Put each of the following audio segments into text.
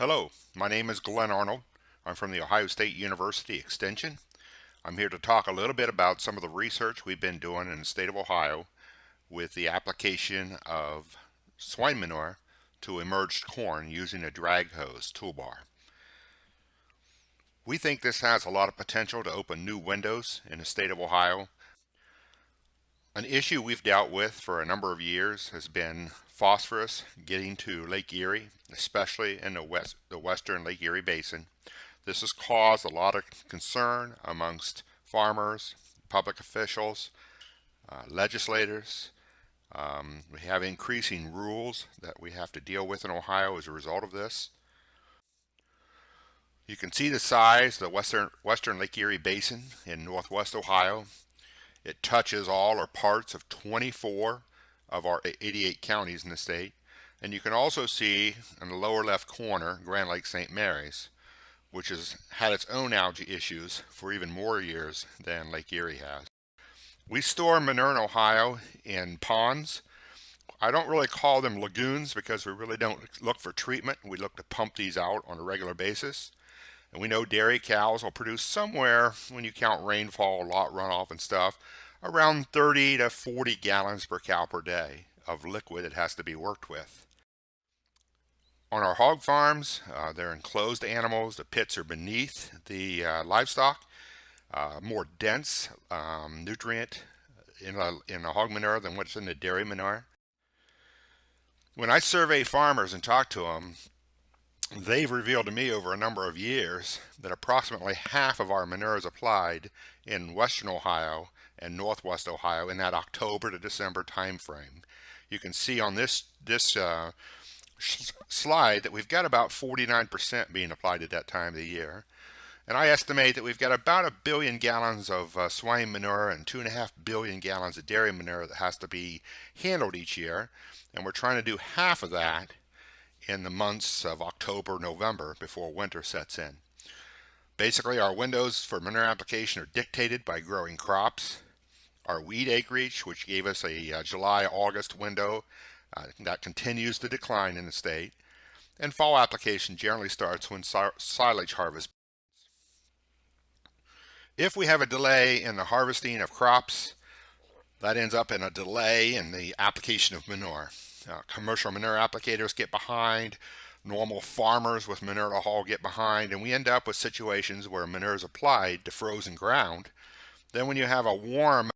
Hello, my name is Glenn Arnold. I'm from the Ohio State University Extension. I'm here to talk a little bit about some of the research we've been doing in the state of Ohio with the application of swine manure to emerged corn using a drag hose toolbar. We think this has a lot of potential to open new windows in the state of Ohio. An issue we've dealt with for a number of years has been phosphorus getting to Lake Erie, especially in the west, the western Lake Erie Basin. This has caused a lot of concern amongst farmers, public officials, uh, legislators. Um, we have increasing rules that we have to deal with in Ohio as a result of this. You can see the size of the western, western Lake Erie Basin in northwest Ohio. It touches all or parts of 24 of our 88 counties in the state. And you can also see in the lower left corner, Grand Lake St. Mary's, which has had its own algae issues for even more years than Lake Erie has. We store manure in Ohio in ponds. I don't really call them lagoons because we really don't look for treatment. We look to pump these out on a regular basis. And we know dairy cows will produce somewhere, when you count rainfall, lot runoff and stuff, around 30 to 40 gallons per cow per day of liquid it has to be worked with. On our hog farms, uh, they're enclosed animals. The pits are beneath the uh, livestock. Uh, more dense um, nutrient in a, in a hog manure than what's in the dairy manure. When I survey farmers and talk to them, they've revealed to me over a number of years that approximately half of our manure is applied in western Ohio and northwest Ohio in that October to December timeframe. You can see on this this uh, slide that we've got about 49% being applied at that time of the year. And I estimate that we've got about a billion gallons of uh, swine manure and two and a half billion gallons of dairy manure that has to be handled each year. And we're trying to do half of that in the months of October, November before winter sets in. Basically, our windows for manure application are dictated by growing crops our weed acreage, which gave us a uh, July-August window. Uh, that continues to decline in the state. And fall application generally starts when silage harvest. If we have a delay in the harvesting of crops, that ends up in a delay in the application of manure. Uh, commercial manure applicators get behind, normal farmers with manure to haul get behind, and we end up with situations where manure is applied to frozen ground. Then when you have a warm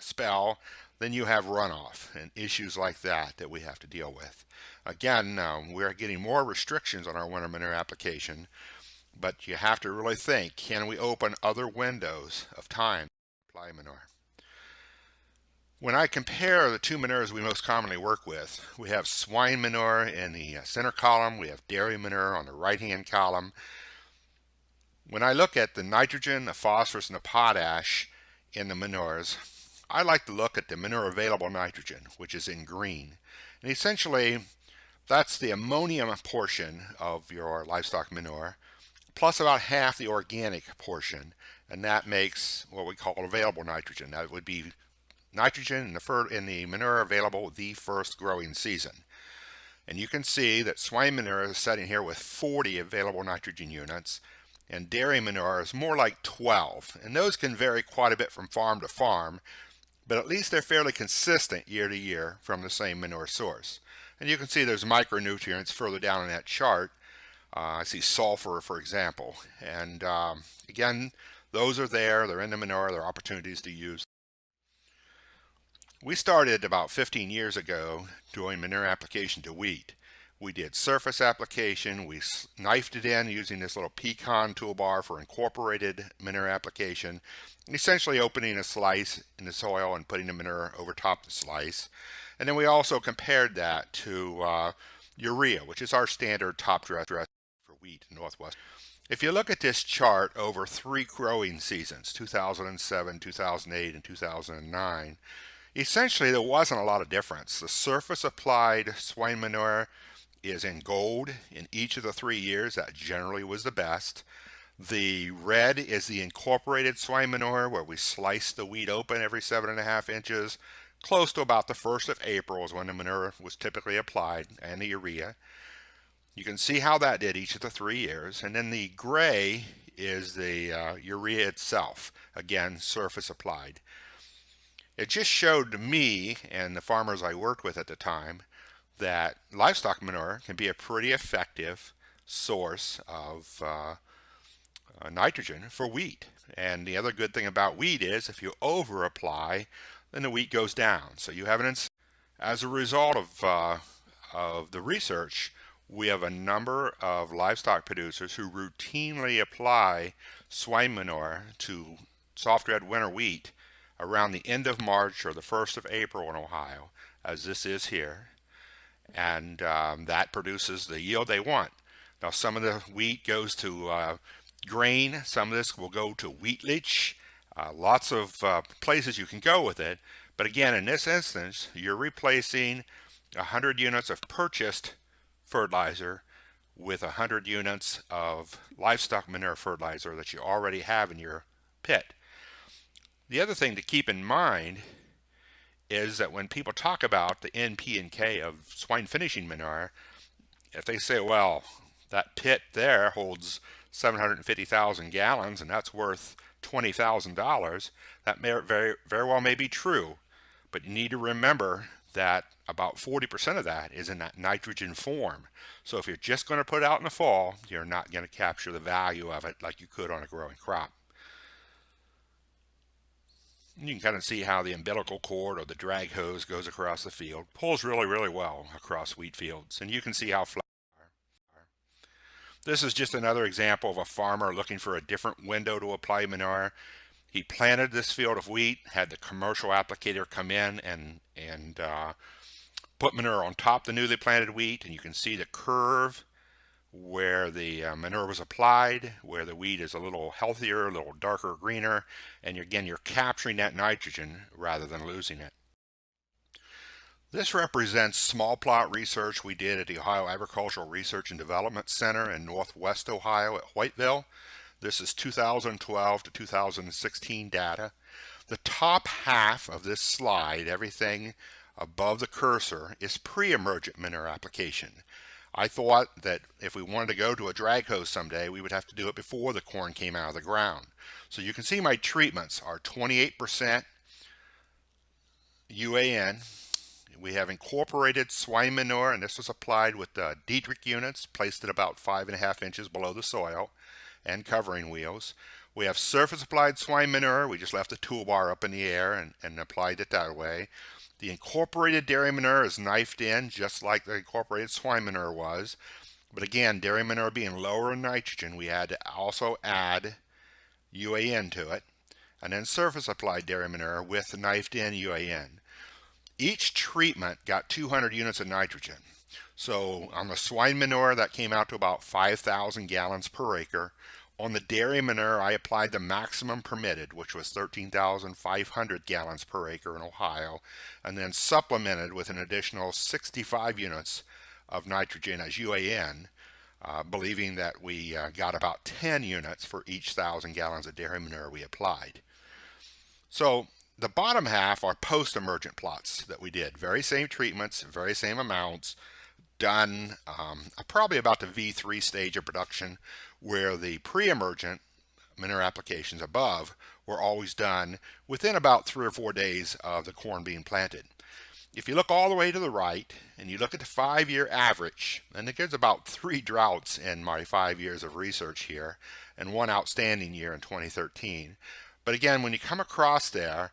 spell, then you have runoff and issues like that that we have to deal with. Again, um, we're getting more restrictions on our winter manure application, but you have to really think, can we open other windows of time to apply manure? When I compare the two manures we most commonly work with, we have swine manure in the uh, center column, we have dairy manure on the right-hand column. When I look at the nitrogen, the phosphorus, and the potash in the manures, I like to look at the manure available nitrogen, which is in green. And essentially, that's the ammonium portion of your livestock manure, plus about half the organic portion, and that makes what we call available nitrogen. That would be nitrogen in the, in the manure available the first growing season. And you can see that swine manure is sitting here with 40 available nitrogen units, and dairy manure is more like 12. And those can vary quite a bit from farm to farm, but at least they're fairly consistent year to year from the same manure source. And you can see there's micronutrients further down in that chart. Uh, I see sulfur, for example. And um, again, those are there. They're in the manure. There are opportunities to use. We started about 15 years ago doing manure application to wheat. We did surface application. We knifed it in using this little pecan toolbar for incorporated manure application, essentially opening a slice in the soil and putting the manure over top the slice. And then we also compared that to uh, urea, which is our standard top dress for wheat in Northwest. If you look at this chart over three growing seasons, 2007, 2008, and 2009, essentially there wasn't a lot of difference. The surface applied swine manure is in gold in each of the three years. That generally was the best. The red is the incorporated swine manure where we slice the wheat open every seven and a half inches. Close to about the 1st of April is when the manure was typically applied and the urea. You can see how that did each of the three years. And then the gray is the uh, urea itself. Again, surface applied. It just showed me and the farmers I worked with at the time that livestock manure can be a pretty effective source of uh, uh, nitrogen for wheat. And the other good thing about wheat is if you over apply, then the wheat goes down. So you have an, as a result of, uh, of the research, we have a number of livestock producers who routinely apply swine manure to soft red winter wheat around the end of March or the 1st of April in Ohio, as this is here. And um, that produces the yield they want. Now some of the wheat goes to uh, grain, some of this will go to wheatlage, uh, lots of uh, places you can go with it. But again, in this instance, you're replacing 100 units of purchased fertilizer with 100 units of livestock manure fertilizer that you already have in your pit. The other thing to keep in mind is that when people talk about the N, P, and K of swine finishing manure, if they say, well, that pit there holds 750,000 gallons and that's worth $20,000, that may very, very well may be true. But you need to remember that about 40% of that is in that nitrogen form. So if you're just going to put it out in the fall, you're not going to capture the value of it like you could on a growing crop. You can kind of see how the umbilical cord or the drag hose goes across the field. Pulls really, really well across wheat fields. And you can see how flat this is just another example of a farmer looking for a different window to apply manure. He planted this field of wheat, had the commercial applicator come in and, and uh, put manure on top the newly planted wheat. And you can see the curve where the uh, manure was applied, where the weed is a little healthier, a little darker greener. And again, you're capturing that nitrogen rather than losing it. This represents small plot research we did at the Ohio Agricultural Research and Development Center in Northwest Ohio at Hoytville. This is 2012 to 2016 data. The top half of this slide, everything above the cursor, is pre-emergent manure application. I thought that if we wanted to go to a drag hose someday, we would have to do it before the corn came out of the ground. So you can see my treatments are 28% UAN, we have incorporated swine manure, and this was applied with the Dietrich units, placed at about five and a half inches below the soil, and covering wheels. We have surface applied swine manure. We just left the toolbar up in the air and, and applied it that way. The incorporated dairy manure is knifed in just like the incorporated swine manure was. But again, dairy manure being lower in nitrogen, we had to also add UAN to it. And then surface applied dairy manure with knifed in UAN. Each treatment got 200 units of nitrogen. So on the swine manure, that came out to about 5,000 gallons per acre. On the dairy manure, I applied the maximum permitted, which was 13,500 gallons per acre in Ohio, and then supplemented with an additional 65 units of nitrogen as UAN, uh, believing that we uh, got about 10 units for each 1,000 gallons of dairy manure we applied. So the bottom half are post-emergent plots that we did. Very same treatments, very same amounts, done um, probably about the V3 stage of production where the pre-emergent manure applications above were always done within about three or four days of the corn being planted. If you look all the way to the right and you look at the five-year average, and gives about three droughts in my five years of research here and one outstanding year in 2013, but again, when you come across there,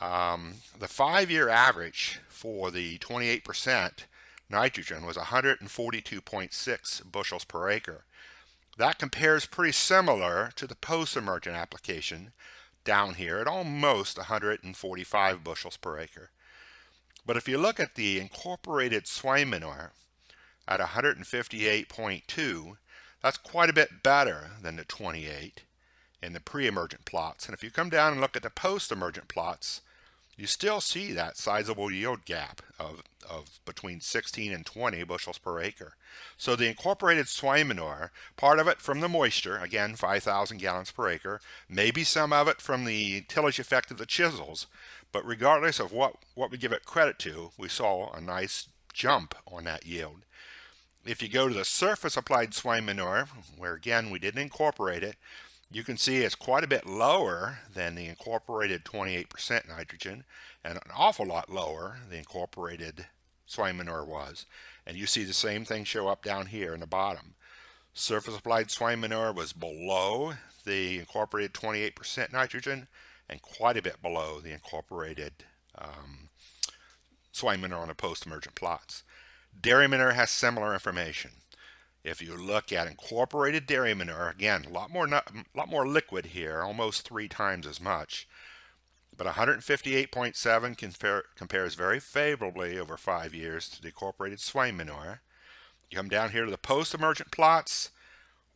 um, the five-year average for the 28% nitrogen was 142.6 bushels per acre. That compares pretty similar to the post-emergent application down here at almost 145 bushels per acre. But if you look at the incorporated swine manure at 158.2, that's quite a bit better than the 28 in the pre-emergent plots. And if you come down and look at the post-emergent plots, you still see that sizable yield gap of, of between 16 and 20 bushels per acre. So the incorporated swine manure, part of it from the moisture, again 5,000 gallons per acre, maybe some of it from the tillage effect of the chisels, but regardless of what, what we give it credit to, we saw a nice jump on that yield. if you go to the surface applied swine manure, where again we didn't incorporate it, you can see it's quite a bit lower than the incorporated 28% nitrogen and an awful lot lower the incorporated swine manure was. And you see the same thing show up down here in the bottom. Surface applied swine manure was below the incorporated 28% nitrogen and quite a bit below the incorporated um, swine manure on the post-emergent plots. Dairy manure has similar information. If you look at incorporated dairy manure, again, a lot more, a lot more liquid here, almost three times as much. But 158.7 compare, compares very favorably over five years to the incorporated swine manure. You come down here to the post-emergent plots,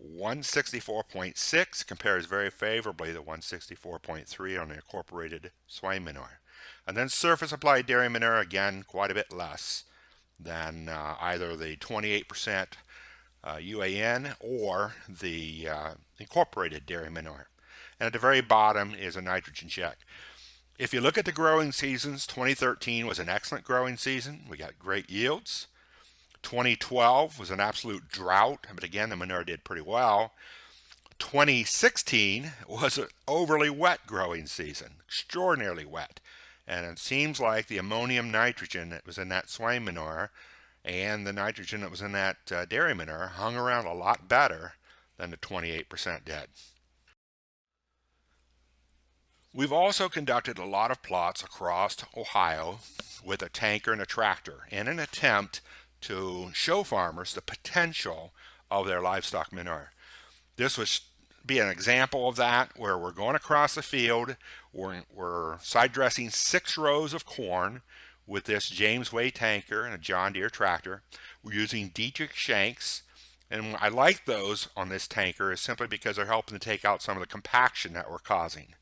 164.6 compares very favorably to 164.3 on the incorporated swine manure. And then surface applied dairy manure, again, quite a bit less than uh, either the 28% uh, UAN or the uh, incorporated dairy manure. And at the very bottom is a nitrogen check. If you look at the growing seasons, 2013 was an excellent growing season. We got great yields. 2012 was an absolute drought, but again, the manure did pretty well. 2016 was an overly wet growing season, extraordinarily wet. And it seems like the ammonium nitrogen that was in that swine manure and the nitrogen that was in that uh, dairy manure hung around a lot better than the 28% did. We've also conducted a lot of plots across Ohio with a tanker and a tractor in an attempt to show farmers the potential of their livestock manure. This was be an example of that where we're going across the field, we're, we're side dressing six rows of corn with this Jamesway tanker and a John Deere tractor. We're using Dietrich shanks and I like those on this tanker is simply because they're helping to take out some of the compaction that we're causing.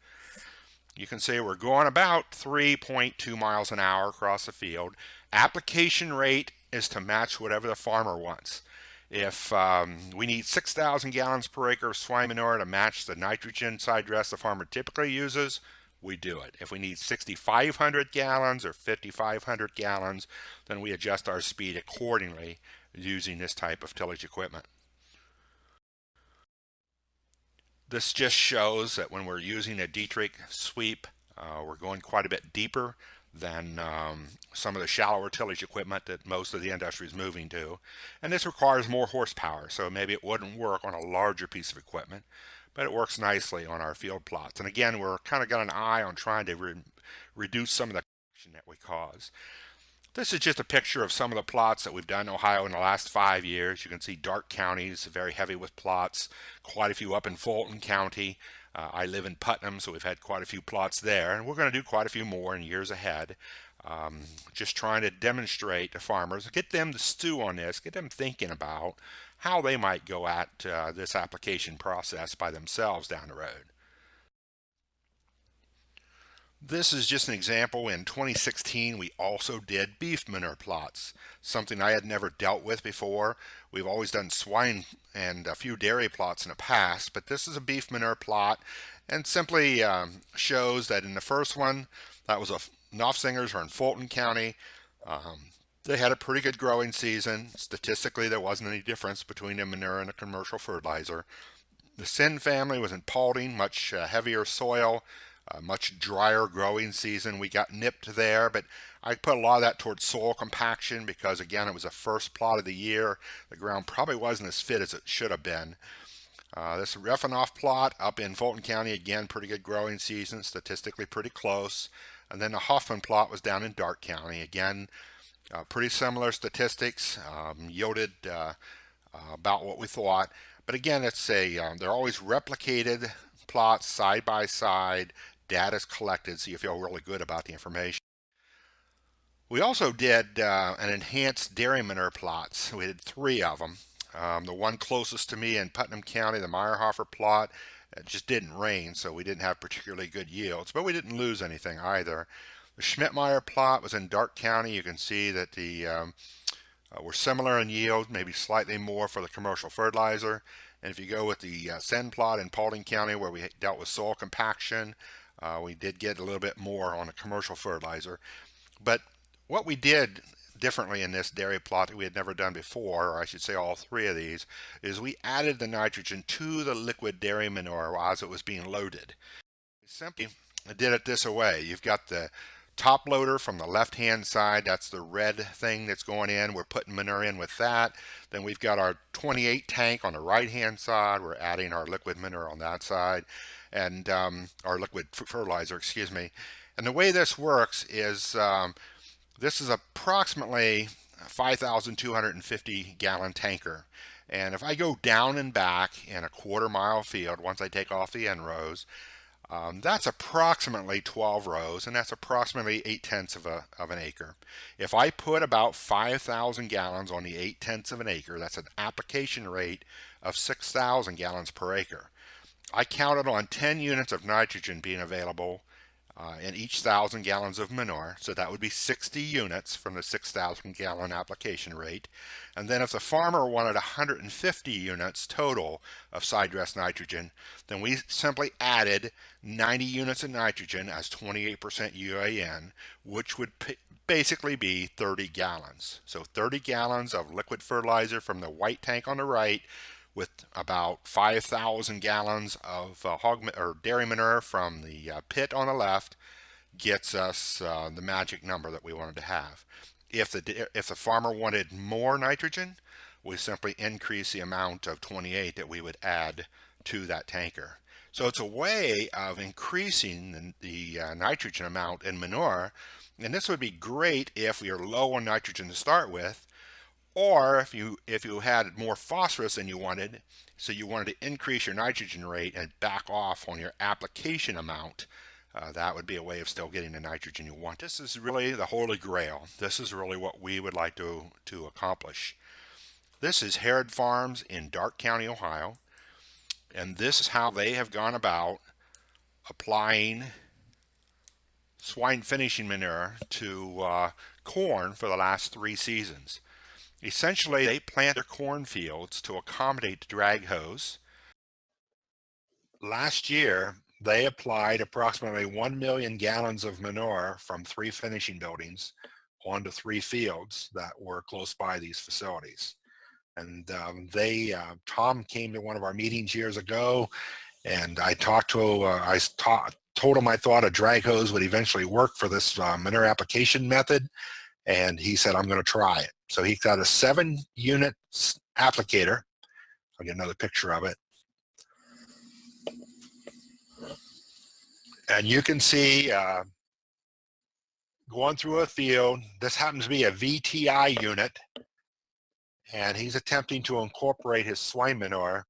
You can see we're going about 3.2 miles an hour across the field. Application rate is to match whatever the farmer wants. If um, we need 6,000 gallons per acre of swine manure to match the nitrogen side dress the farmer typically uses, we do it. If we need 6,500 gallons or 5,500 gallons, then we adjust our speed accordingly using this type of tillage equipment. This just shows that when we're using a Dietrich sweep, uh, we're going quite a bit deeper than um, some of the shallower tillage equipment that most of the industry is moving to. And this requires more horsepower, so maybe it wouldn't work on a larger piece of equipment, but it works nicely on our field plots. And again, we're kind of got an eye on trying to re reduce some of the that we cause. This is just a picture of some of the plots that we've done in Ohio in the last five years. You can see dark counties, very heavy with plots, quite a few up in Fulton County. Uh, I live in Putnam, so we've had quite a few plots there, and we're going to do quite a few more in years ahead. Um, just trying to demonstrate to farmers, get them to stew on this, get them thinking about how they might go at uh, this application process by themselves down the road. This is just an example. In 2016, we also did beef manure plots, something I had never dealt with before. We've always done swine and a few dairy plots in the past, but this is a beef manure plot and simply um, shows that in the first one, that was a Nofsingers are in Fulton County. Um, they had a pretty good growing season. Statistically, there wasn't any difference between a manure and a commercial fertilizer. The Sin family was in Paulding, much uh, heavier soil, a much drier growing season. We got nipped there, but I put a lot of that towards soil compaction because again, it was the first plot of the year. The ground probably wasn't as fit as it should have been. Uh, this Refanoff plot up in Fulton County, again, pretty good growing season, statistically pretty close. And then the Hoffman plot was down in Darke County. Again, uh, pretty similar statistics, um, yielded uh, about what we thought. But again, it's a um, they're always replicated plots side by side data is collected so you feel really good about the information. We also did uh, an enhanced dairy manure plots. We did three of them. Um, the one closest to me in Putnam County, the Meyerhofer plot, just didn't rain, so we didn't have particularly good yields, but we didn't lose anything either. The Schmidtmeyer plot was in Darke County. You can see that the um, uh, were similar in yield, maybe slightly more for the commercial fertilizer. And if you go with the uh, Sen plot in Paulding County, where we dealt with soil compaction, uh, we did get a little bit more on a commercial fertilizer. But what we did differently in this dairy plot that we had never done before, or I should say all three of these, is we added the nitrogen to the liquid dairy manure as it was being loaded. Simply did it this way. You've got the top loader from the left hand side. That's the red thing that's going in. We're putting manure in with that. Then we've got our 28 tank on the right hand side. We're adding our liquid manure on that side and um, our liquid fertilizer excuse me. And the way this works is um, this is approximately 5,250 gallon tanker. And if I go down and back in a quarter mile field once I take off the end rows um, that's approximately 12 rows, and that's approximately 8 tenths of, a, of an acre. If I put about 5,000 gallons on the 8 tenths of an acre, that's an application rate of 6,000 gallons per acre. I counted on 10 units of nitrogen being available uh, in each thousand gallons of manure. So that would be 60 units from the 6,000 gallon application rate. And then if the farmer wanted 150 units total of side dress nitrogen, then we simply added 90 units of nitrogen as 28% UAN, which would basically be 30 gallons. So 30 gallons of liquid fertilizer from the white tank on the right with about 5,000 gallons of uh, hog or dairy manure from the uh, pit on the left gets us uh, the magic number that we wanted to have. If the if the farmer wanted more nitrogen, we simply increase the amount of 28 that we would add to that tanker. So it's a way of increasing the, the uh, nitrogen amount in manure, and this would be great if we are low on nitrogen to start with, or if you if you had more phosphorus than you wanted, so you wanted to increase your nitrogen rate and back off on your application amount, uh, that would be a way of still getting the nitrogen you want. This is really the holy grail. This is really what we would like to, to accomplish. This is Harrod Farms in Darke County, Ohio. And this is how they have gone about applying swine finishing manure to uh, corn for the last three seasons. Essentially, they plant their cornfields to accommodate the drag hose. Last year, they applied approximately 1 million gallons of manure from three finishing buildings onto three fields that were close by these facilities. And um, they, uh, Tom came to one of our meetings years ago, and I talked to, uh, I taught, told him I thought a drag hose would eventually work for this uh, manure application method, and he said, I'm going to try it. So he's got a seven unit applicator. I'll get another picture of it. And you can see uh, going through a field, this happens to be a VTI unit, and he's attempting to incorporate his swine manure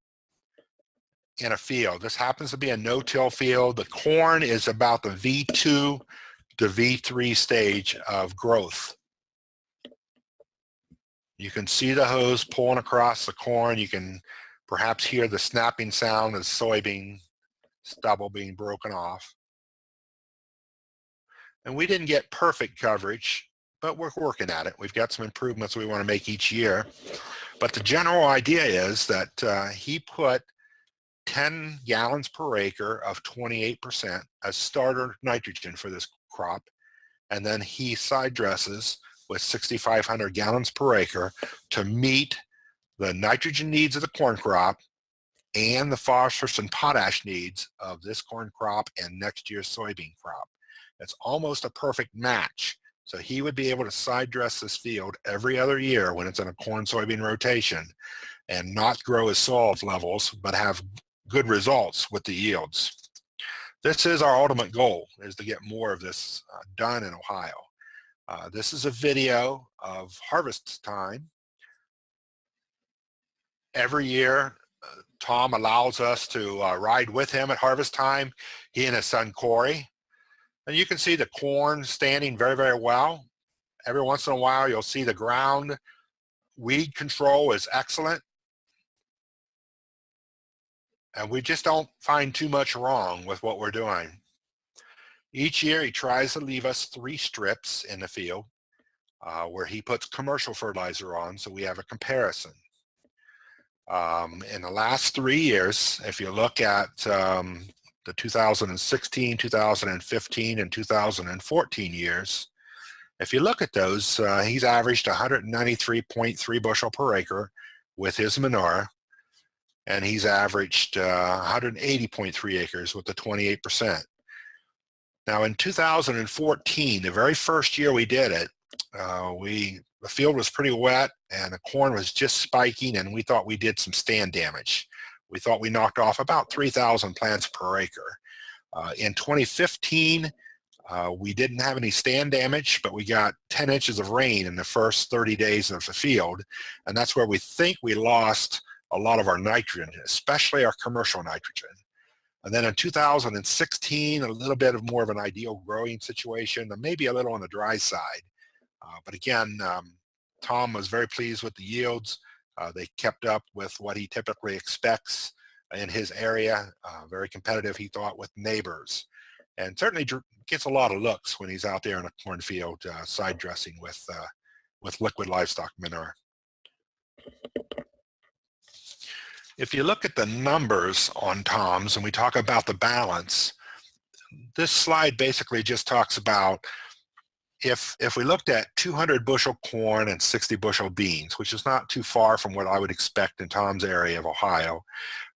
in a field. This happens to be a no-till field. The corn is about the V2 to V3 stage of growth. You can see the hose pulling across the corn. You can perhaps hear the snapping sound of soybean stubble being broken off. And we didn't get perfect coverage, but we're working at it. We've got some improvements we want to make each year. But the general idea is that uh, he put 10 gallons per acre of 28% as starter nitrogen for this crop. And then he side dresses with 6,500 gallons per acre to meet the nitrogen needs of the corn crop and the phosphorus and potash needs of this corn crop and next year's soybean crop. It's almost a perfect match. So he would be able to side dress this field every other year when it's in a corn soybean rotation and not grow his soil levels, but have good results with the yields. This is our ultimate goal, is to get more of this uh, done in Ohio. Uh, this is a video of harvest time. Every year, uh, Tom allows us to uh, ride with him at harvest time, he and his son Corey. And you can see the corn standing very, very well. Every once in a while, you'll see the ground. Weed control is excellent. And we just don't find too much wrong with what we're doing. Each year he tries to leave us three strips in the field uh, where he puts commercial fertilizer on so we have a comparison. Um, in the last three years, if you look at um, the 2016, 2015, and 2014 years, If you look at those, uh, he's averaged 193.3 bushel per acre with his manure, and he's averaged uh, 180.3 acres with the 28%. Now in 2014, the very first year we did it, uh, we the field was pretty wet and the corn was just spiking and we thought we did some stand damage. We thought we knocked off about 3,000 plants per acre. Uh, in 2015, uh, we didn't have any stand damage, but we got 10 inches of rain in the first 30 days of the field. And that's where we think we lost a lot of our nitrogen, especially our commercial nitrogen. And then in 2016, a little bit of more of an ideal growing situation, maybe a little on the dry side. Uh, but again, um, Tom was very pleased with the yields. Uh, they kept up with what he typically expects in his area. Uh, very competitive, he thought, with neighbors. And certainly gets a lot of looks when he's out there in a cornfield uh, side dressing with, uh, with liquid livestock manure. If you look at the numbers on Tom's and we talk about the balance, this slide basically just talks about if if we looked at 200 bushel corn and 60 bushel beans, which is not too far from what I would expect in Tom's area of Ohio,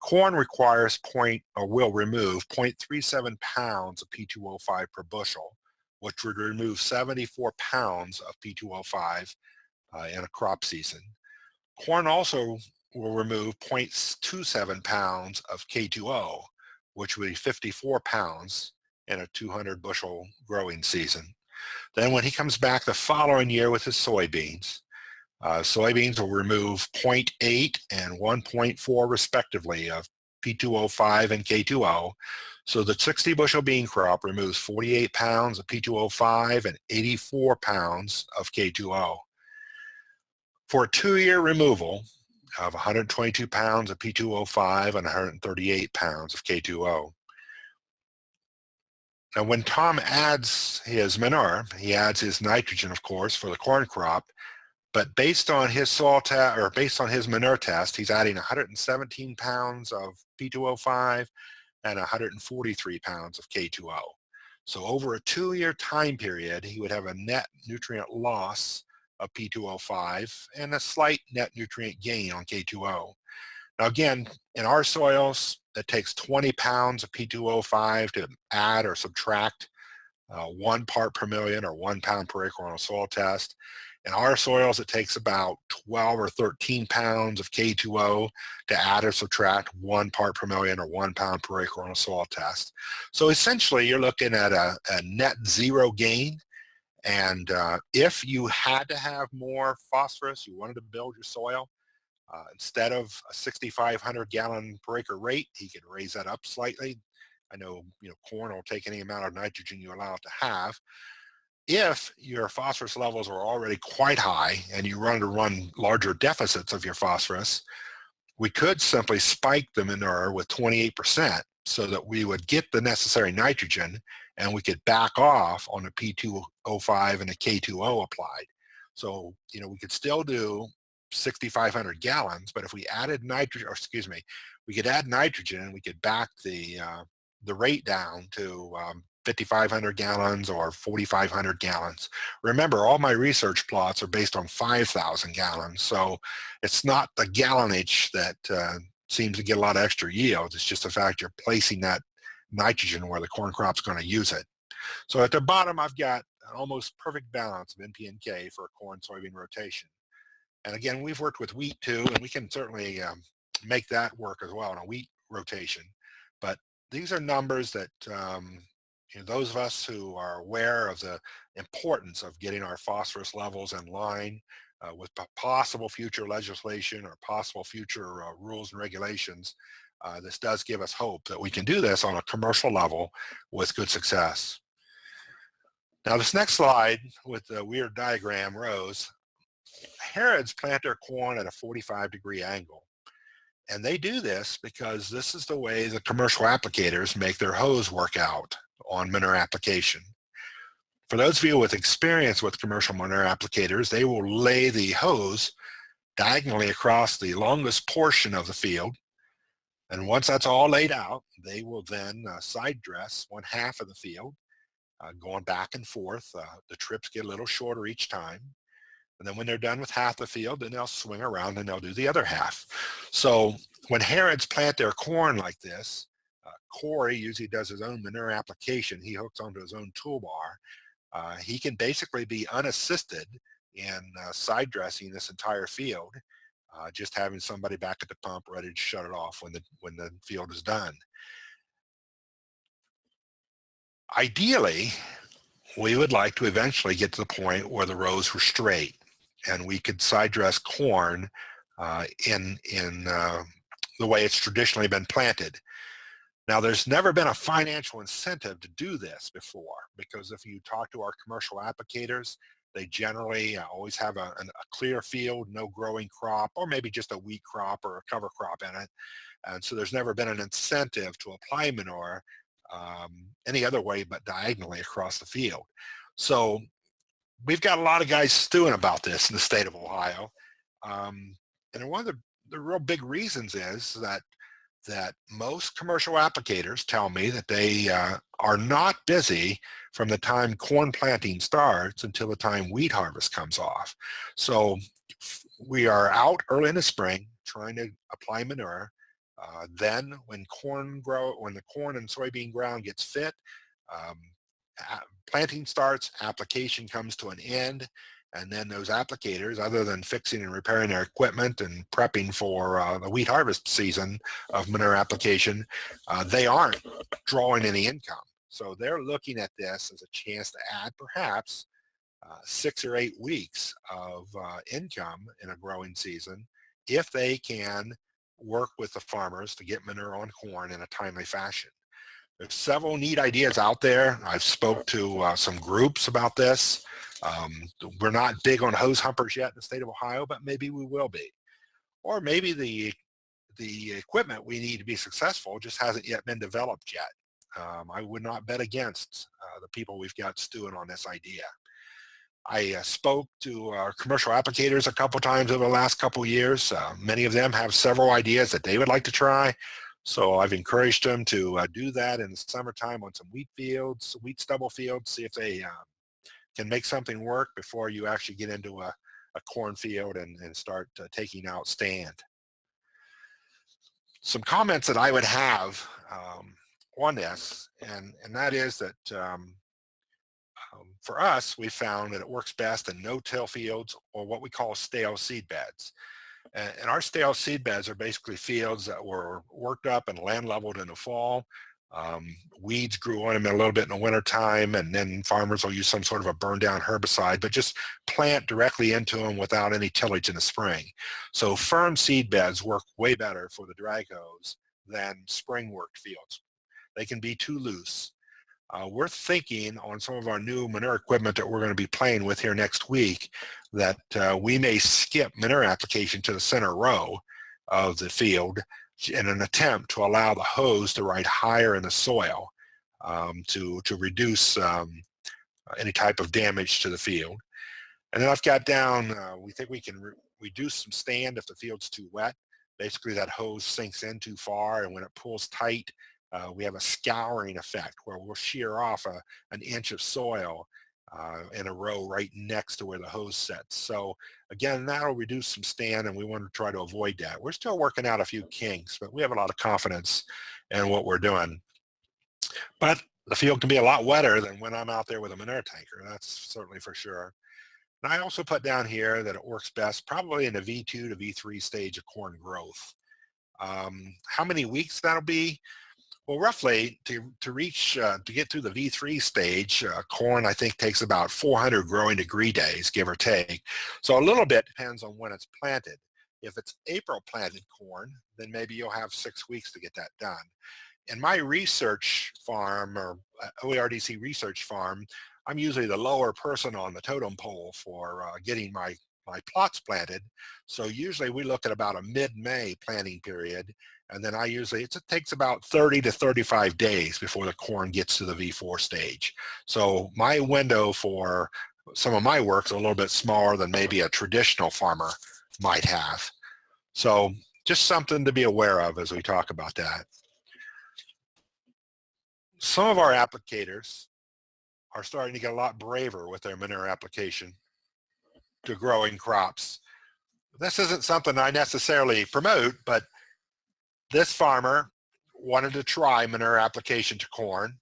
corn requires point or will remove 0.37 pounds of P2O5 per bushel, which would remove 74 pounds of P2O5 uh, in a crop season. Corn also will remove 0.27 pounds of K2O, which would be 54 pounds in a 200 bushel growing season. Then when he comes back the following year with his soybeans, uh, soybeans will remove 0.8 and 1.4 respectively of P2O5 and K2O. So the 60 bushel bean crop removes 48 pounds of P2O5 and 84 pounds of K2O. For a two-year removal of 122 pounds of P2O5 and 138 pounds of K2O. Now when Tom adds his manure, he adds his nitrogen, of course, for the corn crop, but based on his soil test, or based on his manure test, he's adding 117 pounds of P2O5 and 143 pounds of K2O. So over a two-year time period, he would have a net nutrient loss of P2O5 and a slight net nutrient gain on K2O. Now again, in our soils, it takes 20 pounds of P2O5 to add or subtract uh, one part per million or one pound per acre on a soil test. In our soils, it takes about 12 or 13 pounds of K2O to add or subtract one part per million or one pound per acre on a soil test. So essentially, you're looking at a, a net zero gain. And uh, if you had to have more phosphorus, you wanted to build your soil, uh, instead of a 6,500 gallon per acre rate, he could raise that up slightly. I know, you know, corn will take any amount of nitrogen you allow it to have. If your phosphorus levels are already quite high and you run to run larger deficits of your phosphorus, we could simply spike the manure with 28% so that we would get the necessary nitrogen and we could back off on the P2O5 and the K2O applied. So, you know, we could still do 6,500 gallons, but if we added nitrogen, or excuse me, we could add nitrogen and we could back the uh, the rate down to um, 5,500 gallons or 4,500 gallons. Remember, all my research plots are based on 5,000 gallons, so it's not the gallonage that uh, seems to get a lot of extra yield. It's just the fact you're placing that nitrogen where the corn crop's going to use it. So at the bottom, I've got an almost perfect balance of NP and K for a corn soybean rotation. And again, we've worked with wheat too, and we can certainly um, make that work as well in a wheat rotation. But these are numbers that um, you know, those of us who are aware of the importance of getting our phosphorus levels in line uh, with possible future legislation or possible future uh, rules and regulations, uh, this does give us hope that we can do this on a commercial level with good success. Now this next slide with the weird diagram rows Harrod's plant their corn at a 45 degree angle. And they do this because this is the way the commercial applicators make their hose work out on manure application. For those of you with experience with commercial manure applicators, they will lay the hose diagonally across the longest portion of the field. And once that's all laid out, they will then uh, side dress one half of the field uh, going back and forth. Uh, the trips get a little shorter each time. And then when they're done with half the field, then they'll swing around and they'll do the other half. So when Harrods plant their corn like this, uh, Corey usually does his own manure application. He hooks onto his own toolbar. Uh, he can basically be unassisted in uh, side dressing this entire field, uh, just having somebody back at the pump ready to shut it off when the when the field is done. Ideally, we would like to eventually get to the point where the rows were straight and we could side dress corn uh, in, in uh, the way it's traditionally been planted. Now, there's never been a financial incentive to do this before because if you talk to our commercial applicators, they generally uh, always have a, a, clear field, no growing crop, or maybe just a wheat crop or a cover crop in it. And so there's never been an incentive to apply manure um, any other way but diagonally across the field. So we've got a lot of guys stewing about this in the state of Ohio. Um, and one of the, the real big reasons is that that most commercial applicators tell me that they uh, are not busy from the time corn planting starts until the time wheat harvest comes off. So we are out early in the spring trying to apply manure uh, then when corn grow, when the corn and soybean ground gets fit, um, planting starts, application comes to an end, and then those applicators, other than fixing and repairing their equipment and prepping for uh, the wheat harvest season of manure application, uh, they aren't drawing any income. So they're looking at this as a chance to add perhaps uh, six or eight weeks of uh, income in a growing season if they can work with the farmers to get manure on corn in a timely fashion. There's several neat ideas out there. I've spoke to uh, some groups about this. Um, we're not big on hose humpers yet in the state of Ohio, but maybe we will be. Or maybe the the equipment we need to be successful just hasn't yet been developed yet. Um, I would not bet against uh, the people we've got stewing on this idea. I uh, spoke to commercial applicators a couple times over the last couple years. Uh, many of them have several ideas that they would like to try. So I've encouraged them to uh, do that in the summertime on some wheat fields, wheat stubble fields, see if they um, can make something work before you actually get into a, a cornfield and, and start uh, taking out stand. Some comments that I would have um, on this, and, and that is that um, um, for us, we found that it works best in no-till fields or what we call stale seed beds. And, our stale seed beds are basically fields that were worked up and land leveled in the fall. Um, weeds grew on them a little bit in the wintertime, and then farmers will use some sort of a burn down herbicide, but just plant directly into them without any tillage in the spring. So firm seed beds work way better for the drag hose than spring worked fields. They can be too loose. Uh, we're thinking on some of our new manure equipment that we're going to be playing with here next week that uh, we may skip manure application to the center row of the field in an attempt to allow the hose to ride higher in the soil um, to, to reduce um, any type of damage to the field. And then I've got down, uh, we think we can re reduce some stand if the field's too wet. Basically that hose sinks in too far and when it pulls tight, uh, we have a scouring effect where we'll shear off a, an inch of soil uh, in a row right next to where the hose sets. So again, that'll reduce some stand and we want to try to avoid that. We're still working out a few kinks, but we have a lot of confidence in what we're doing. But the field can be a lot wetter than when I'm out there with a manure tanker. That's certainly for sure. And I also put down here that it works best probably in the V2 to V3 stage of corn growth. Um, how many weeks that'll be? Well, roughly to, to reach, uh, to get through the V3 stage, uh, corn I think takes about 400 growing degree days, give or take. So a little bit depends on when it's planted. If it's April planted corn, then maybe you'll have six weeks to get that done. In my research farm or uh, OARDC research farm, I'm usually the lower person on the totem pole for uh, getting my, my plots planted. So usually we look at about a mid-May planting period and then I usually, it takes about 30 to 35 days before the corn gets to the V4 stage. So my window for some of my work is a little bit smaller than maybe a traditional farmer might have. So just something to be aware of as we talk about that. Some of our applicators are starting to get a lot braver with their manure application to growing crops. This isn't something I necessarily promote, but this farmer wanted to try manure application to corn.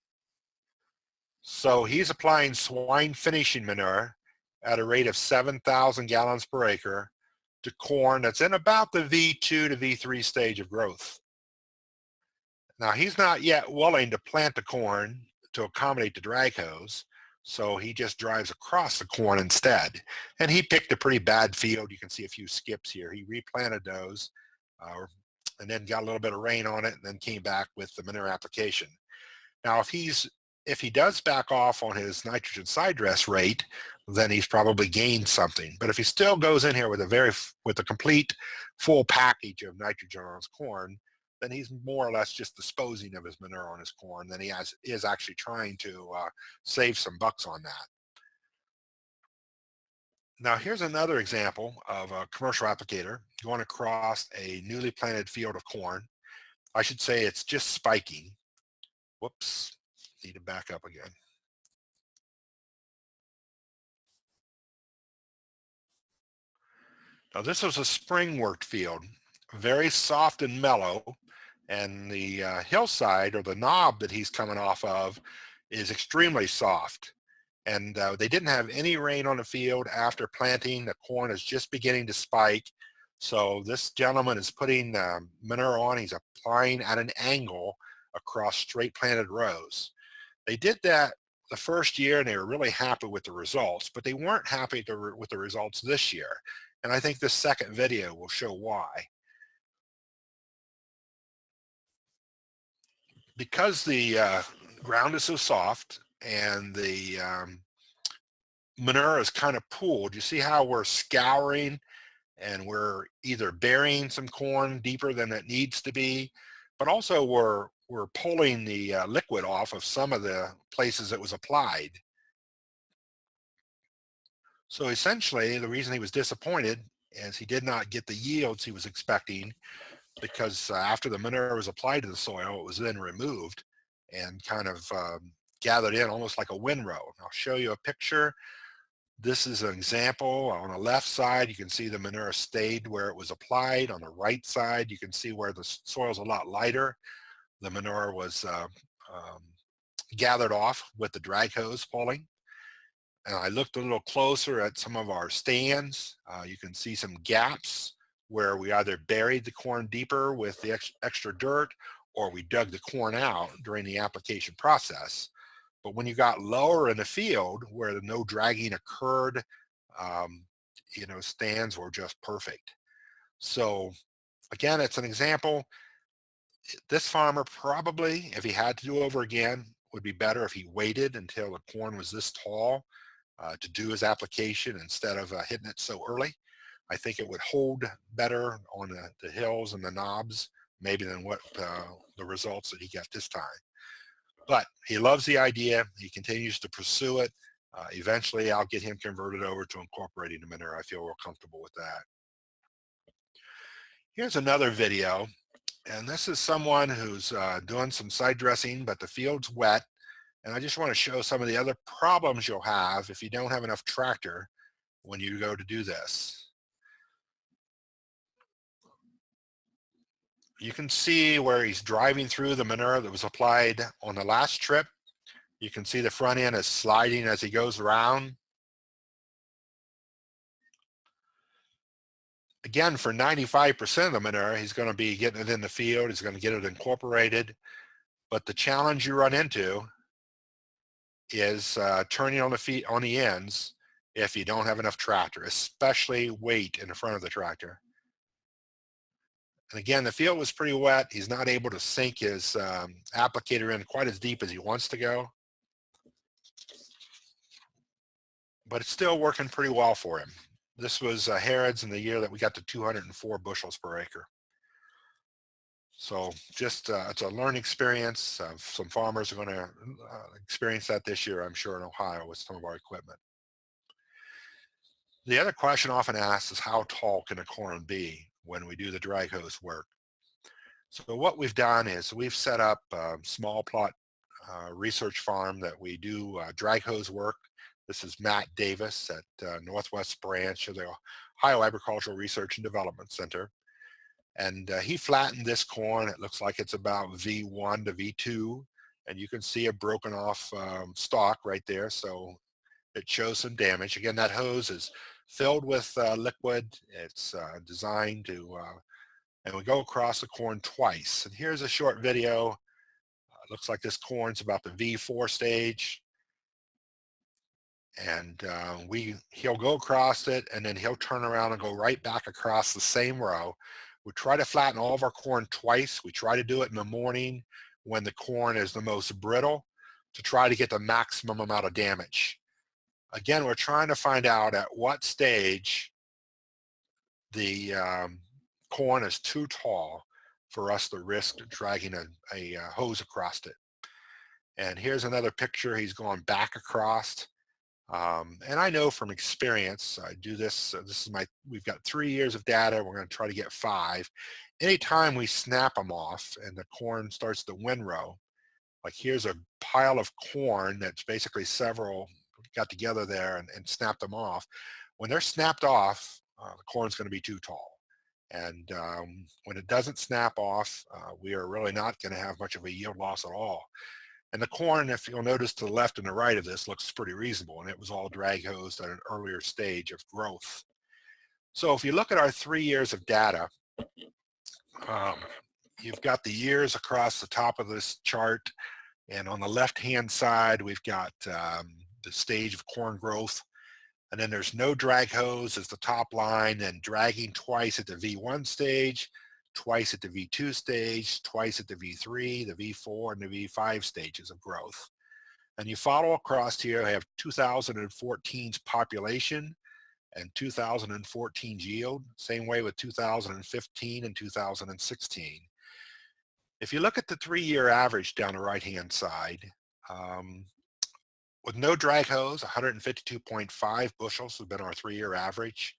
So he's applying swine finishing manure at a rate of 7,000 gallons per acre to corn that's in about the V2 to V3 stage of growth. Now he's not yet willing to plant the corn to accommodate the drag hose, so he just drives across the corn instead. And he picked a pretty bad field. You can see a few skips here. He replanted those uh, and then got a little bit of rain on it and then came back with the manure application. Now if he's if he does back off on his nitrogen side dress rate, then he's probably gained something. But if he still goes in here with a very with a complete full package of nitrogen on his corn, then he's more or less just disposing of his manure on his corn than he has is actually trying to uh, save some bucks on that. Now here's another example of a commercial applicator going across a newly planted field of corn. I should say it's just spiking. Whoops, need to back up again. Now this was a spring worked field, very soft and mellow, and the uh, hillside or the knob that he's coming off of is extremely soft. And uh, they didn't have any rain on the field after planting. The corn is just beginning to spike. So this gentleman is putting uh, manure on. He's applying at an angle across straight planted rows. They did that the first year and they were really happy with the results, but they weren't happy to, with the results this year. And I think this second video will show why. Because the uh, ground is so soft and the um, manure is kind of pooled, you see how we're scouring and we're either burying some corn deeper than it needs to be, but also we're we're pulling the uh, liquid off of some of the places it was applied. So essentially, the reason he was disappointed is he did not get the yields he was expecting because uh, after the manure was applied to the soil, it was then removed and kind of um, gathered in almost like a windrow. I'll show you a picture. This is an example. On the left side, you can see the manure stayed where it was applied. On the right side, you can see where the soil is a lot lighter the manure was uh, um, gathered off with the drag hose pulling. And I looked a little closer at some of our stands. Uh, you can see some gaps where we either buried the corn deeper with the ex extra dirt or we dug the corn out during the application process. But when you got lower in the field where no dragging occurred, um, you know, stands were just perfect. So again, it's an example this farmer probably, if he had to do over again, would be better if he waited until the corn was this tall uh, to do his application instead of uh, hitting it so early. I think it would hold better on the, the hills and the knobs maybe than what uh, the results that he got this time. But he loves the idea. He continues to pursue it. Uh, eventually, I'll get him converted over to incorporating the manure. I feel real comfortable with that. Here's another video and this is someone who's uh, doing some side dressing, but the field's wet. And I just want to show some of the other problems you'll have if you don't have enough tractor when you go to do this. You can see where he's driving through the manure that was applied on the last trip. You can see the front end is sliding as he goes around. again, for 95% of the manure, he's going to be getting it in the field. He's going to get it incorporated. But the challenge you run into is uh, turning on the feet on the ends if you don't have enough tractor, especially weight in the front of the tractor. And again, the field was pretty wet. He's not able to sink his um, applicator in quite as deep as he wants to go. But it's still working pretty well for him. This was uh, Harrod's in the year that we got to 204 bushels per acre. So just uh, it's a learning experience. Uh, some farmers are going to uh, experience that this year, I'm sure, in Ohio with some of our equipment. The other question often asked is how tall can a corn be when we do the drag hose work? So what we've done is we've set up a small plot uh, research farm that we do uh, drag hose work. This is Matt Davis at uh, Northwest Branch of the Ohio Agricultural Research and Development Center. And uh, he flattened this corn. It looks like it's about V1 to V2. And you can see a broken off um, stalk right there. So it shows some damage. Again, that hose is filled with uh, liquid. It's uh, designed to, uh, and we go across the corn twice. And here's a short video. Looks like this corn's about the V4 stage. And uh, we he'll go across it and then he'll turn around and go right back across the same row we try to flatten all of our corn twice. We try to do it in the morning when the corn is the most brittle to try to get the maximum amount of damage. Again, we're trying to find out at what stage the um, corn is too tall for us to risk dragging a, a, a hose across it. And here's another picture. He's going back across. Um, and I know from experience, I do this, uh, this is my, we've got three years of data, we're gonna try to get five. Anytime we snap them off and the corn starts to windrow, like here's a pile of corn that's basically several got together there and, and snapped them off. When they're snapped off, uh, the corn's gonna be too tall. And um, when it doesn't snap off, uh, we are really not gonna have much of a yield loss at all. And the corn, if you'll notice to the left and the right of this, looks pretty reasonable. And it was all drag hosed at an earlier stage of growth. So if you look at our three years of data, um, you've got the years across the top of this chart. And on the left-hand side, we've got um, the stage of corn growth. And then there's no drag hose as the top line and dragging twice at the V1 stage twice at the V2 stage, twice at the V3, the V4, and the V5 stages of growth. And you follow across here, I have 2014's population and 2014's yield, same way with 2015 and 2016. If you look at the three-year average down the right-hand side, um, with no drag hose, 152.5 bushels has been our three-year average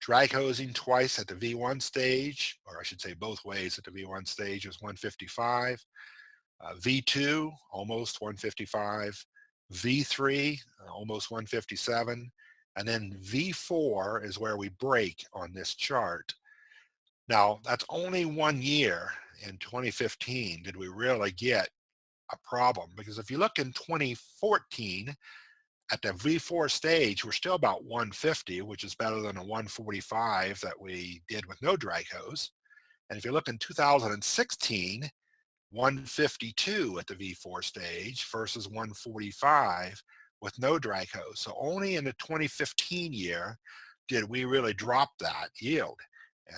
drag hosing twice at the V1 stage, or I should say both ways at the V1 stage is 155. Uh, V2, almost 155. V3, uh, almost 157. And then V4 is where we break on this chart. Now, that's only one year in 2015 did we really get a problem. Because if you look in 2014, at the V4 stage, we're still about 150, which is better than a 145 that we did with no drag hose. And if you look in 2016, 152 at the V4 stage versus 145 with no drag hose. So only in the 2015 year did we really drop that yield.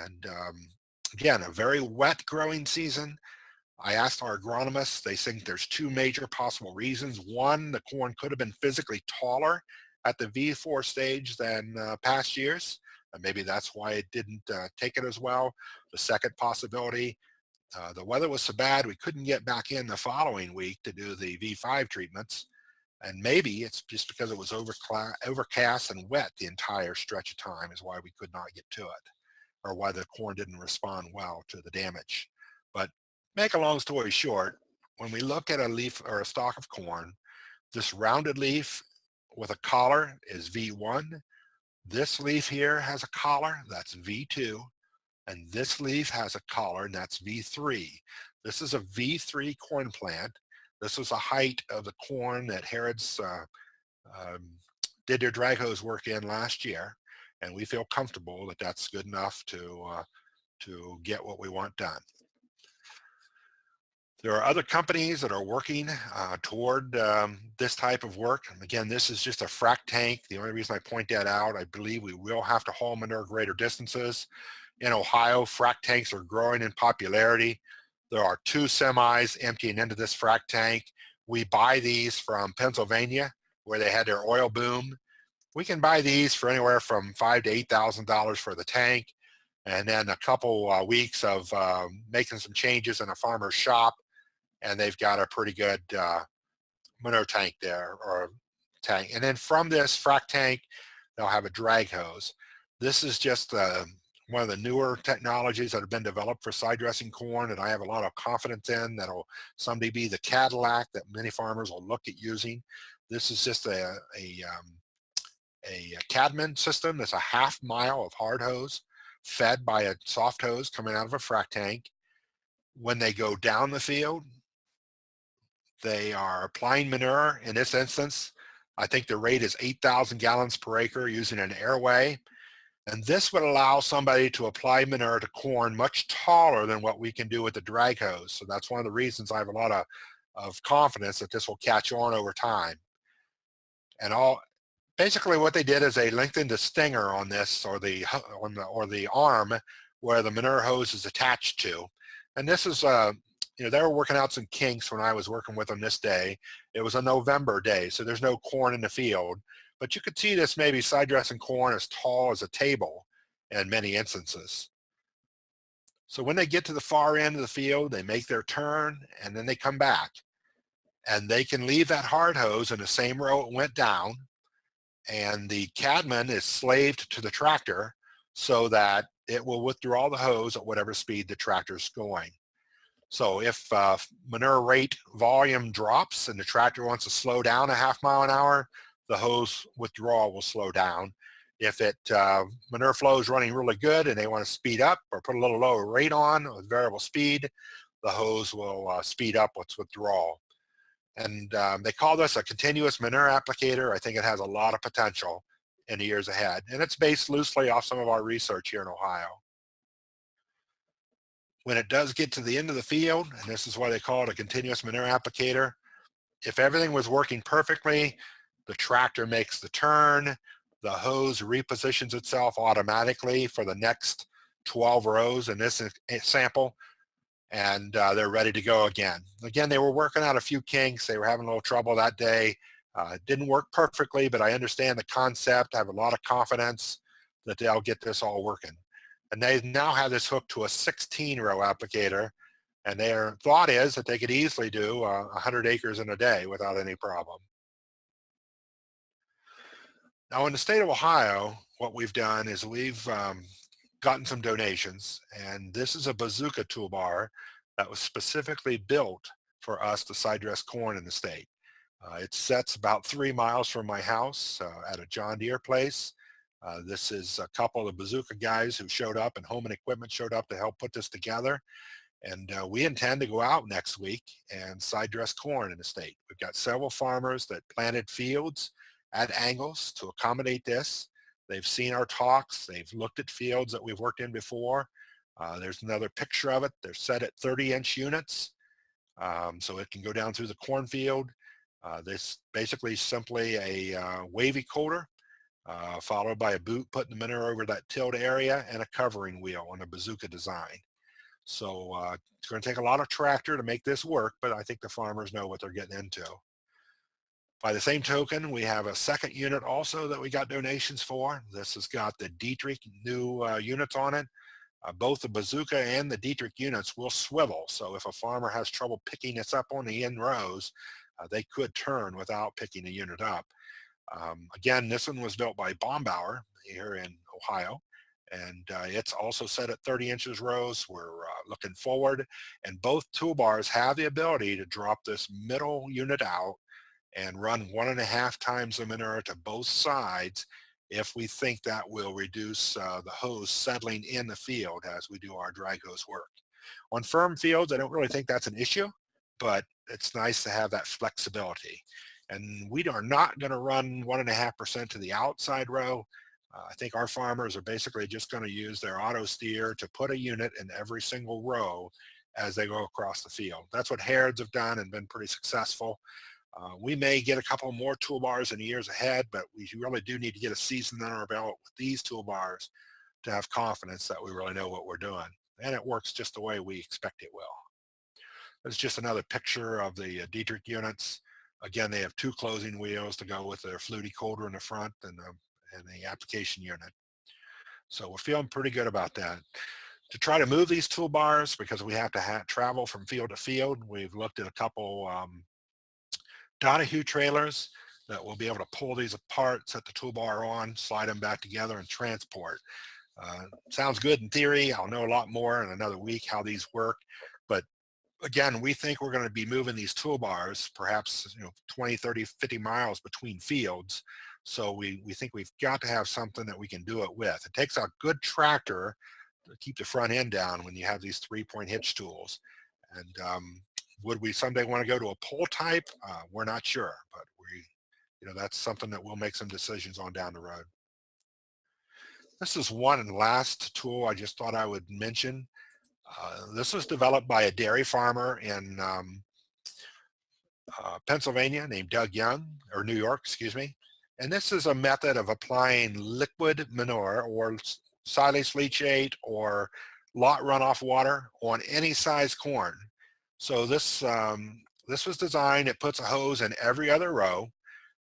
And um, again, a very wet growing season, I asked our agronomists, they think there's two major possible reasons. One, the corn could have been physically taller at the V4 stage than uh, past years. And maybe that's why it didn't uh, take it as well. The second possibility, uh, the weather was so bad we couldn't get back in the following week to do the V5 treatments. And maybe it's just because it was overcast and wet the entire stretch of time is why we could not get to it or why the corn didn't respond well to the damage. But make a long story short, when we look at a leaf or a stalk of corn, this rounded leaf with a collar is V1. This leaf here has a collar, that's V2. And this leaf has a collar, and that's V3. This is a V3 corn plant. This was the height of the corn that Harrod's uh, um, did their drag hose work in last year. And we feel comfortable that that's good enough to, uh, to get what we want done. There are other companies that are working uh, toward um, this type of work. Again, this is just a frac tank. The only reason I point that out, I believe we will have to haul manure greater distances. In Ohio, frac tanks are growing in popularity. There are two semis emptying into this frac tank. We buy these from Pennsylvania, where they had their oil boom. We can buy these for anywhere from five to eight thousand dollars for the tank, and then a couple uh, weeks of uh, making some changes in a farmer's shop and they've got a pretty good uh, tank there or tank. And then from this frac tank, they'll have a drag hose. This is just uh, one of the newer technologies that have been developed for side dressing corn and I have a lot of confidence in that'll someday be the Cadillac that many farmers will look at using. This is just a, a, um, a Cadman system that's a half mile of hard hose fed by a soft hose coming out of a frac tank. When they go down the field, they are applying manure. In this instance, I think the rate is 8,000 gallons per acre using an AerWay. And this would allow somebody to apply manure to corn much taller than what we can do with the drag hose. So that's one of the reasons I have a lot of, of confidence that this will catch on over time. And all basically what they did is they lengthened the stinger on this or the on the or the arm where the manure hose is attached to. And this is uh you know, they were working out some kinks when I was working with them this day. It was a November day, so there's no corn in the field. But you could see this maybe side dressing corn as tall as a table in many instances. So when they get to the far end of the field, they make their turn and then they come back. And they can leave that hard hose in the same row it went down. And the Cadman is slaved to the tractor so that it will withdraw the hose at whatever speed the tractor is going. So if uh, manure rate volume drops and the tractor wants to slow down a half mile an hour, the hose withdrawal will slow down. If it uh, manure flow is running really good and they want to speed up or put a little lower rate on with variable speed, the hose will uh, speed up its withdrawal. And um, they call this a continuous manure applicator. I think it has a lot of potential in the years ahead. And it's based loosely off some of our research here in Ohio. When it does get to the end of the field, and this is why they call it a continuous manure applicator, if everything was working perfectly, the tractor makes the turn, the hose repositions itself automatically for the next 12 rows in this sample, and uh, they're ready to go again. Again, they were working out a few kinks. They were having a little trouble that day. Uh, it didn't work perfectly, but I understand the concept. I have a lot of confidence that they'll get this all working. And they now have this hooked to a 16 row applicator and their thought is that they could easily do uh, 100 acres in a day without any problem. Now in the state of Ohio, what we've done is we've um, gotten some donations and this is a bazooka toolbar that was specifically built for us to side dress corn in the state. Uh, it sets about three miles from my house uh, at a John Deere place. Uh, this is a couple of bazooka guys who showed up and home and equipment showed up to help put this together. And uh, we intend to go out next week and side dress corn in the state. We've got several farmers that planted fields at angles to accommodate this. They've seen our talks. They've looked at fields that we've worked in before. Uh, there's another picture of it. They're set at 30 inch units. Um, so it can go down through the cornfield. Uh, this basically simply a uh, wavy coulter uh, followed by a boot putting the manure over that tilled area and a covering wheel on a bazooka design. So uh, it's going to take a lot of tractor to make this work, but I think the farmers know what they're getting into. By the same token, we have a second unit also that we got donations for. This has got the Dietrich new uh, units on it. Uh, both the bazooka and the Dietrich units will swivel. So if a farmer has trouble picking this up on the end rows, uh, they could turn without picking the unit up. Um, again, this one was built by Bambauer here in Ohio and uh, it's also set at 30 inches rows. We're uh, looking forward and both toolbars have the ability to drop this middle unit out and run one and a half times the manure to both sides if we think that will reduce uh, the hose settling in the field as we do our drag hose work. On firm fields, I don't really think that's an issue, but it's nice to have that flexibility. And we are not going to run one and a half percent to the outside row. Uh, I think our farmers are basically just going to use their auto steer to put a unit in every single row as they go across the field. That's what Harrods have done and been pretty successful. Uh, we may get a couple more toolbars in the years ahead, but we really do need to get a season under our belt with these toolbars to have confidence that we really know what we're doing. And it works just the way we expect it will. There's just another picture of the uh, Dietrich units. Again, they have two closing wheels to go with their fluted coulter in the front and, um, and the application unit. So we're feeling pretty good about that. To try to move these toolbars, because we have to travel from field to field, we've looked at a couple um, Donahue trailers that will be able to pull these apart, set the toolbar on, slide them back together and transport. Uh, sounds good in theory. I'll know a lot more in another week how these work. But again, we think we're going to be moving these toolbars, perhaps you know, 20, 30, 50 miles between fields. So we, we think we've got to have something that we can do it with. It takes a good tractor to keep the front end down when you have these three-point hitch tools. And um, would we someday want to go to a pull type? Uh, we're not sure, but we, you know, that's something that we'll make some decisions on down the road. This is one last tool I just thought I would mention. Uh, this was developed by a dairy farmer in um, uh, Pennsylvania named Doug Young, or New York, excuse me. And this is a method of applying liquid manure or silage leachate or lot runoff water on any size corn. So this, um, this was designed, it puts a hose in every other row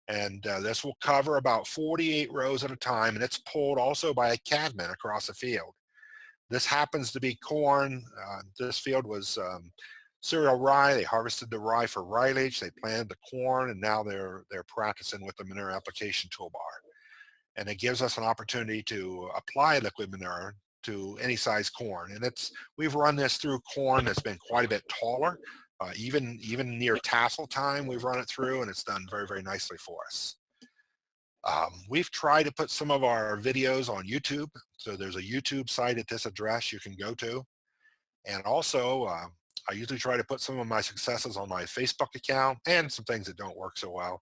and uh, this will cover about 48 rows at a time and it's pulled also by a cadman across the field. This happens to be corn. Uh, this field was um, cereal rye. They harvested the rye for silage. They planted the corn and now they're, they're practicing with the manure application toolbar. And it gives us an opportunity to apply liquid manure to any size corn. And it's, we've run this through corn that's been quite a bit taller. Uh, even even near tassel time, we've run it through and it's done very, very nicely for us. Um, we've tried to put some of our videos on YouTube. So there's a YouTube site at this address you can go to. And also, uh, I usually try to put some of my successes on my Facebook account and some things that don't work so well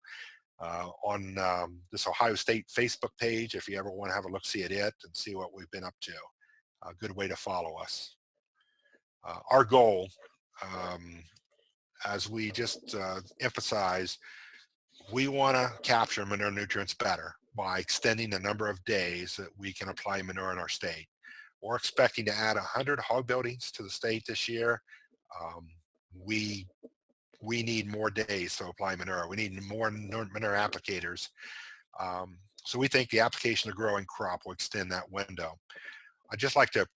uh, on um, this Ohio State Facebook page if you ever want to have a look see at it and see what we've been up to. A good way to follow us. Uh, our goal um, as we just uh, emphasized, we want to capture manure nutrients better by extending the number of days that we can apply manure in our state. We're expecting to add 100 hog buildings to the state this year. Um, we we need more days to apply manure. We need more manure applicators. Um, so we think the application of growing crop will extend that window. I'd just like to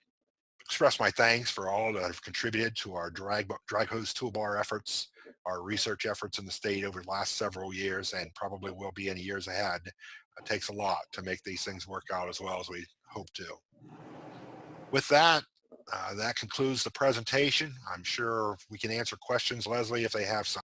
express my thanks for all that have contributed to our drag, drag hose toolbar efforts, our research efforts in the state over the last several years and probably will be in years ahead. It takes a lot to make these things work out as well as we hope to. With that, uh, that concludes the presentation. I'm sure we can answer questions, Leslie, if they have some.